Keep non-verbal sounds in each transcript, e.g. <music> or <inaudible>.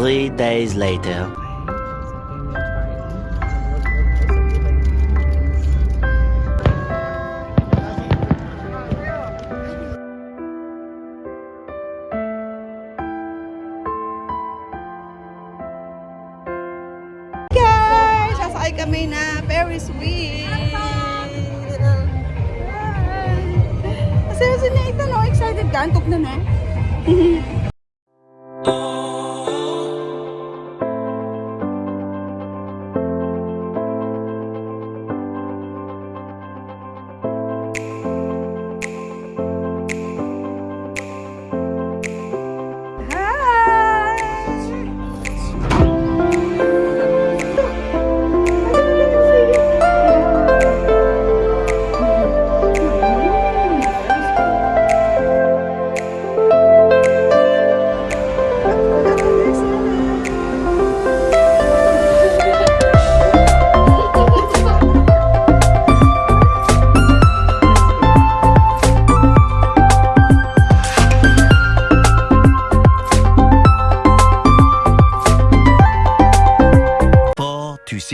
Three days later. Sasakay kami na Ferris wheel. Kasi si Nathan, no, excited ka? Na na. <laughs>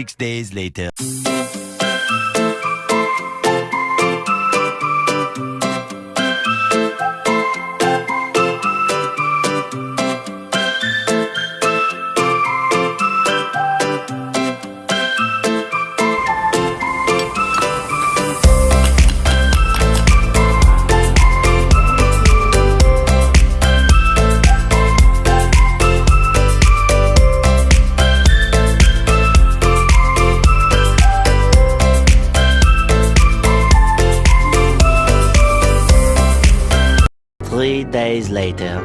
six days later. Three days later.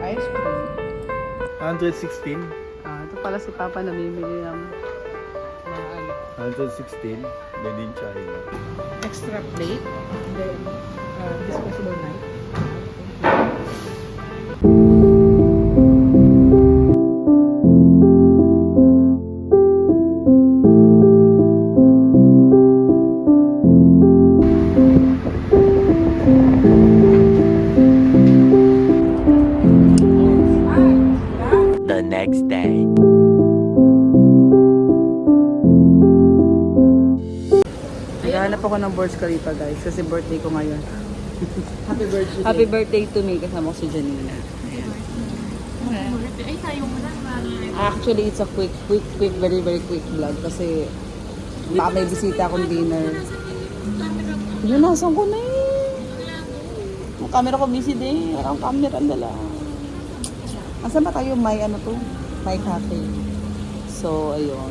Ice cream. 116. Ah, ito pala si Papa namimili ng mga ano, 116. Made in China. extra plate. Then, uh, disposable knife. Ako ng Burj Khalifa guys kasi birthday ko ngayon. <laughs> Happy birthday. Happy birthday to me kasama ko si Janina. Actually, it's a quick, quick, quick, very, very quick vlog kasi baka may bisita akong dinner. Yun, nasan ko na eh. Ang camera ko busy din. Ang camera ang dala. Asan ba tayo? May ano to? May cafe. So, ayun.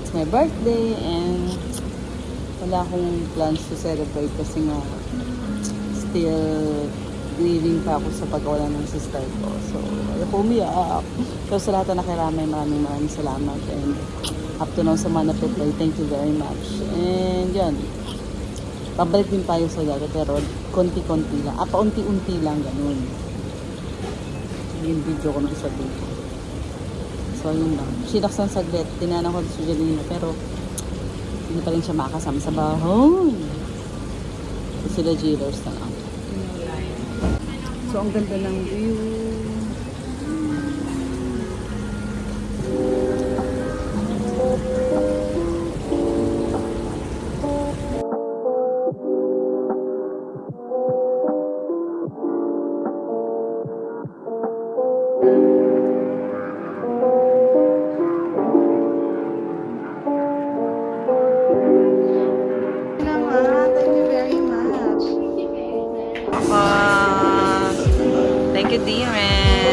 It's my birthday and wala akong plans to celebrate kasi nga still grieving pa ako sa pagkawala ng sister ko. So, ayoko umiyak. So, sa lahat na nakiramay, maraming maraming salamat. And up to now sa mga napipray, thank you very much. And yan, pabalik din tayo sa dati pero konti-konti lang. Ah, paunti-unti lang, ganun. Yung video ko ng isa dito. So, yun lang. Sinaksan saglit. Tinanan ko si Janina pero hindi pa rin siya makasama sa bahay. So, sila Jewelers na lang. So, ang ganda ng view. Thank a good day, man.